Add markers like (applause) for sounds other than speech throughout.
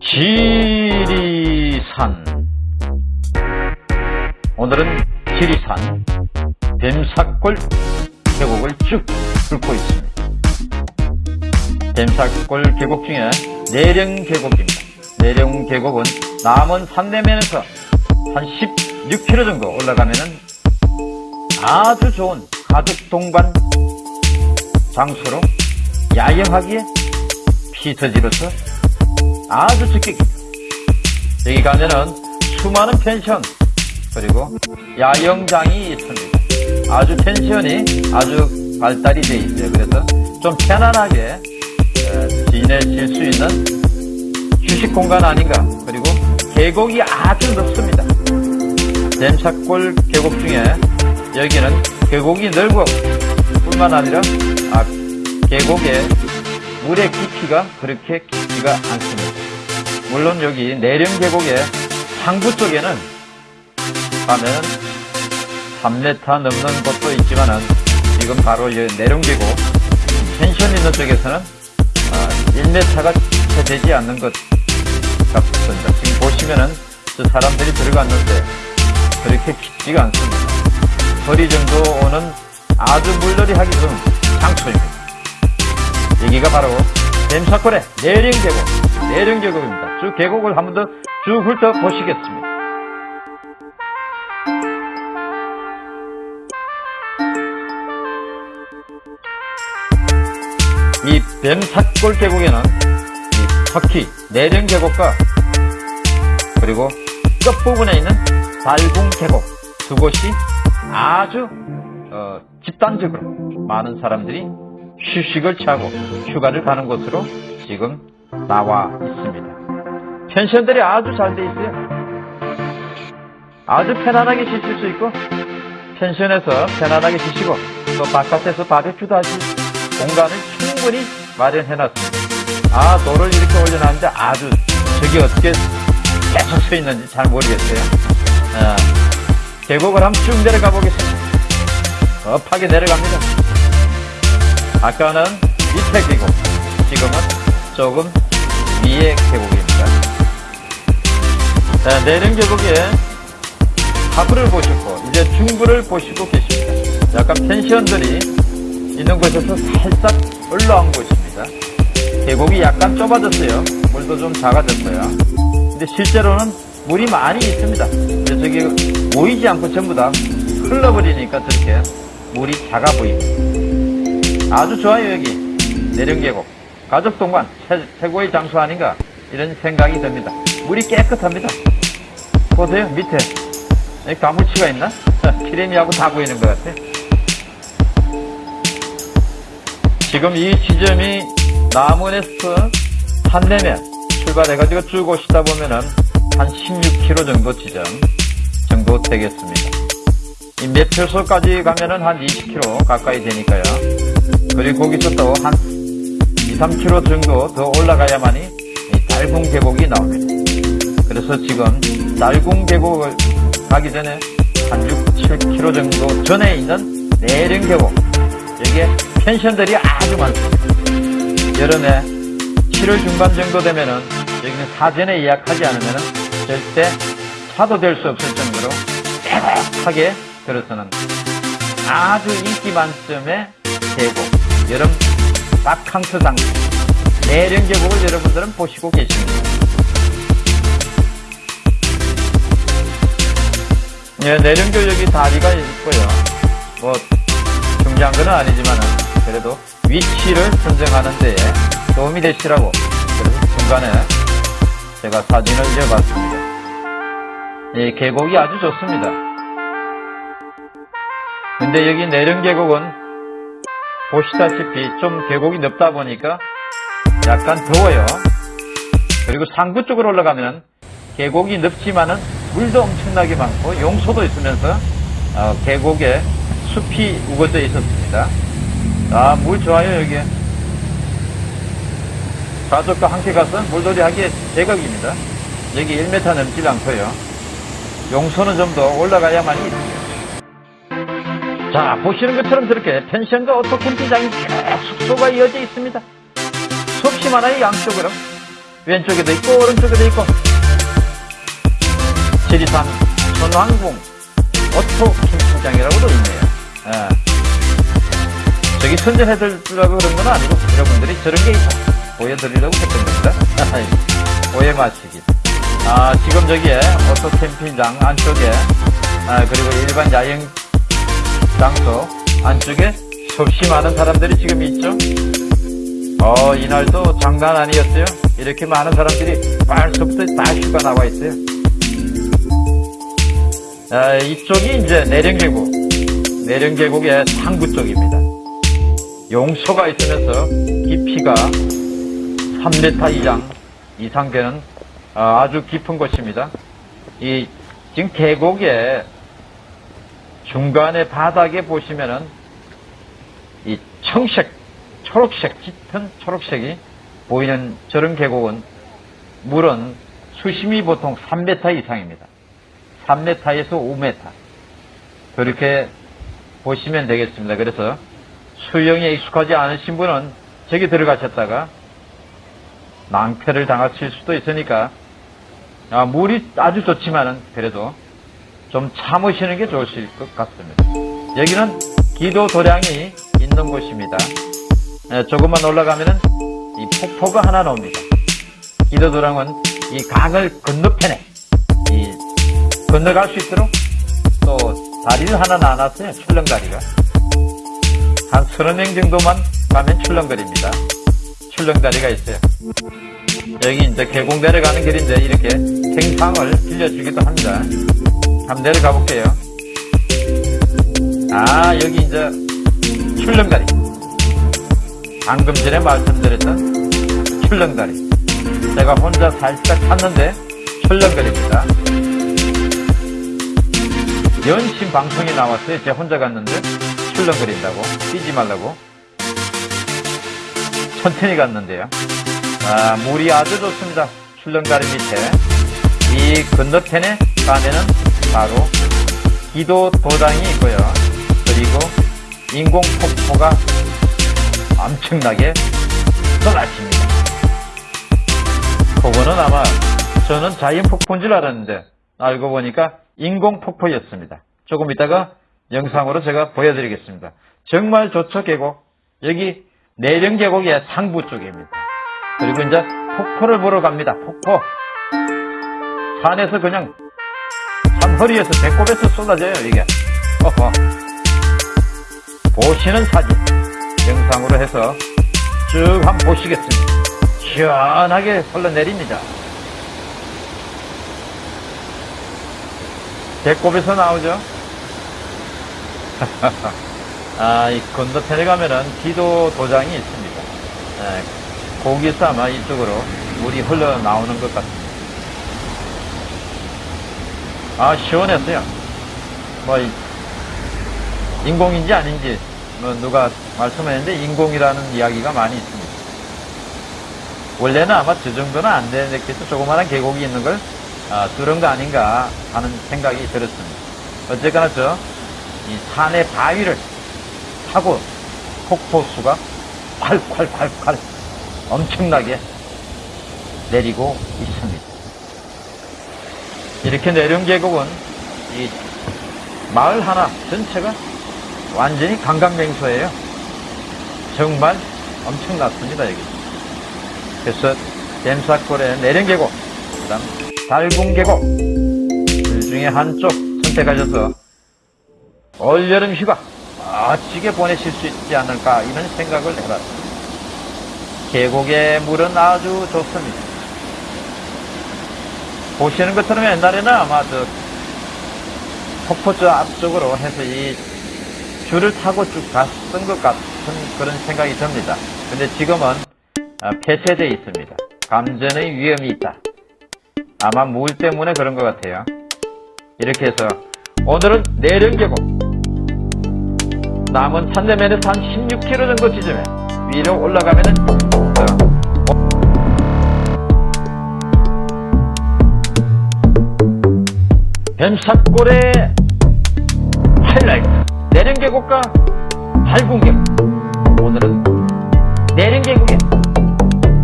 지리산 오늘은 지리산 뱀사골 계곡을 쭉 뚫고 있습니다. 뱀사골 계곡 중에 내령 계곡입니다. 내령 계곡은 남원 산내면에서 한 16km 정도 올라가면은 아주 좋은 가족 동반 장소로 야영하기에 피서지로서 아주 적격입니다. 여기 가면은 수많은 펜션 그리고 야영장이 있습니다. 아주 펜션이 아주 발달이 되어 있어요. 그래서 좀 편안하게 어, 지내실 수 있는 휴식 공간 아닌가. 그리고 계곡이 아주 넓습니다. 댐사골 계곡 중에 여기는 계곡이 넓고 뿐만 아니라 아, 계곡의 물의 깊이가 그렇게 깊지가 않습니다. 물론 여기 내령 계곡의 상부 쪽에는 가면 3m 넘는 곳도 있지만은 지금 바로 이 내령 계곡 펜션 있는 쪽에서는 1m가 채 되지 않는 것 같습니다. 지금 보시면은 저 사람들이 들어갔는데 그렇게 깊지가 않습니다. 거리 정도 오는 아주 물놀이 하기 좋은 장소입니다. 여기가 바로 댐사골의 내령계곡, 내령계곡입니다. 쭉 계곡을 한 번 더 쭉 훑어보시겠습니다. 이 뱀사골 계곡에는 이 터키 내령 계곡과 그리고 끝부분에 있는 달궁 계곡 두 곳이 아주 어, 집단적으로 많은 사람들이 휴식을 취하고 휴가를 가는 곳으로 지금 나와 있습니다. 펜션들이 아주 잘 돼 있어요. 아주 편안하게 쉬실 수 있고 펜션에서 편안하게 쉬시고 또 바깥에서 바베큐도 하실 공간을 충분히 마련해 놨습니다. 아 돌을 이렇게 올려놨는데 아주 저기 어떻게 계속 서 있는지 잘 모르겠어요. 아, 계곡을 한번 쭉 내려가 보겠습니다. 급하게 내려갑니다. 아까는 밑에 계곡, 지금은 조금 위에 계곡입니다. 자, 내령 계곡에 하부를 보셨고, 이제 중부를 보시고 계십니다. 약간 펜션들이 있는 곳에서 살짝 올라온 곳입니다. 계곡이 약간 좁아졌어요. 물도 좀 작아졌어요. 근데 실제로는 물이 많이 있습니다. 근데 저기 모이지 않고 전부 다 흘러버리니까 저렇게 물이 작아 보입니다. 아주 좋아요 여기 내령계곡 가족 동반 최 고의 장소 아닌가 이런 생각이 듭니다. 물이 깨끗합니다. 보세요 밑에 여기 가물치가 있나? 키레미하고 다 보이는 것 같아. 지금 이 지점이 남원에서 산내면 출발해가지고 쭉 오시다 보면은 한 16km 정도 지점 정도 되겠습니다. 이 매표소까지 가면은 한 20km 가까이 되니까요. 그리고 거기서 또 한 2, 3km 정도 더 올라가야만이 이 달궁 계곡이 나옵니다. 그래서 지금 달궁 계곡을 가기 전에 한 6, 7km 정도 전에 있는 내령 계곡 여기에 펜션들이 아주 많습니다. 여름에 7월 중반 정도 되면은 여기는 사전에 예약하지 않으면은 절대 차도 될 수 없을 정도로 깨끗하게 들어서는 아주 인기 만점의 계곡 여름 장소 내령 계곡을 여러분들은 보시고 계십니다. 예, 내령교 여기 다리가 있고요. 뭐 중요한 건 아니지만은 그래도 위치를 선정하는 데에 도움이 되시라고 그래서 중간에 제가 사진을 이어봤습니다. 이 계곡이 아주 좋습니다. 근데 여기 내령 계곡은 보시다시피 좀 계곡이 넓다 보니까 약간 더워요. 그리고 상부 쪽으로 올라가면 계곡이 넓지만은 물도 엄청나게 많고 용소도 있으면서 어, 계곡에 숲이 우거져 있었습니다. 아, 물 좋아요, 여기. 가족과 함께 가서 물놀이 하기에 제격입니다. 여기 1m 넘지 않고요. 용소는 좀 더 올라가야만 있습니다. 자, 보시는 것처럼 저렇게 펜션과 오토 캠핑장이 쭉 숙소가 이어져 있습니다. 수없이 많아요, 양쪽으로. 왼쪽에도 있고 오른쪽에도 있고 지리산 천왕궁 오토 캠핑장이라고도 있네요. 예. 저기 선전해드리려고 그런 건 아니고 여러분들이 저런 게 있다 보여드리려고 했던 겁니다. (laughs) 오해 마시기. 아 지금 저기에 오토 캠핑장 안쪽에 아, 그리고 일반 야영 장소 안쪽에 수없이 많은 사람들이 지금 있죠. 어 이날도 장난 아니었어요. 이렇게 많은 사람들이 벌써부터 다 휴가 나와 있어요. 아, 이쪽이 이제 내령계곡, 내령계곡의 상부 쪽입니다. 용소가 있으면서 깊이가 3m 이상 이상 되는 아, 아주 깊은 곳입니다. 이 지금 계곡의 중간에 바닥에 보시면은 이 청색, 초록색, 짙은 초록색이 보이는 저런 계곡은 물은 수심이 보통 3m 이상입니다. 3m에서 5m. 그렇게 보시면 되겠습니다. 그래서 수영에 익숙하지 않으신 분은 저기 들어가셨다가 낭패를 당하실 수도 있으니까 아, 물이 아주 좋지만은 그래도 좀 참으시는 게 좋으실 것 같습니다. 여기는 기도 도량이 있는 곳입니다. 예, 조금만 올라가면은 이 폭포가 하나 나옵니다. 기도 도량은 이 강을 건너편에 이 건너갈 수 있도록 또 다리를 하나 나눴어요. 출렁다리가. 한 서너 명 정도만 가면 출렁거리입니다. 출렁다리가 있어요. 여기 이제 계곡 내려가는 길인데 이렇게 생상을 빌려주기도 합니다. 한번 내려가 볼게요. 아, 여기 이제 출렁다리. 방금 전에 말씀드렸던 출렁다리. 제가 혼자 살짝 탔는데 출렁거립니다. 연신 방송이 나왔어요. 제가 혼자 갔는데 출렁거린다고 뛰지 말라고 천천히 갔는데요. 아, 물이 아주 좋습니다. 출렁다리 밑에 이 건너편에 가면은 바로 기도 도당이 있고요. 그리고 인공 폭포가 엄청나게 쏟아집니다. 그거는 아마 저는 자연 폭포인 줄 알았는데 알고 보니까 인공 폭포였습니다. 조금 이따가 영상으로 제가 보여드리겠습니다. 정말 좋죠 계곡. 여기 내령 계곡의 상부 쪽입니다. 그리고 이제 폭포를 보러 갑니다. 폭포. 산에서 그냥 산 허리에서 배꼽에서 쏟아져요 이게. 어허. 보시는 사진 영상으로 해서 쭉 한번 보시겠습니다. 시원하게 흘러내립니다. 배꼽에서 나오죠. (laughs) 아, 이 건너편에 가면은 기도 도장이 있습니다. 예, 거기서 아마 이쪽으로 물이 흘러나오는 것 같습니다. 아, 시원했어요. 뭐, 이- 인공인지 아닌지, 뭐, 누가 말씀했는데, 인공이라는 이야기가 많이 있습니다. 원래는 아마 저 정도는 안 되겠죠. 조그마한 계곡이 있는 걸, 아, 뚫은 거 아닌가 하는 생각이 들었습니다. 어쨌거나 저, 이 산의 바위를 타고 폭포수가 콸콸콸콸 엄청나게 내리고 있습니다. 이렇게 내려온 계곡은 이 마을 하나 전체가 완전히 관광명소예요. 정말 엄청났습니다, 여기. 그래서 댐사골의 내령 계곡, 그 다음 달궁 계곡, 둘 중에 한쪽 선택하셔서 올 여름 휴가 멋지게 보내실 수 있지 않을까 이런 생각을 해봤습니다. 계곡의 물은 아주 좋습니다. 보시는 것처럼 옛날에는 아마 저 폭포 저 앞쪽으로 해서 이 줄을 타고 쭉 갔던 것 같은 그런 생각이 듭니다. 근데 지금은 아, 폐쇄되어 있습니다. 감전의 위험이 있다. 아마 물 때문에 그런 것 같아요. 이렇게 해서 오늘은 내령계곡 남은 산내면에서 한 16km 정도 지점에 위로 올라가면 은 변샷골의 하이라이트 내령계곡과 발군계곡 오늘은 내령계곡의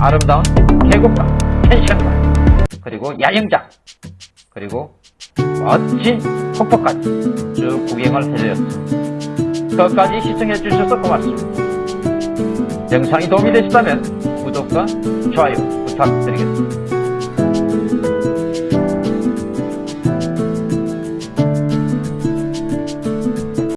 아름다운 계곡과 펜션과 그리고 야영장 그리고 멋진 폭포까지 쭉 구경을 해드렸습니다. 끝까지 시청해 주셔서 고맙습니다. 영상이 도움이 되셨다면 구독과 좋아요 부탁드리겠습니다.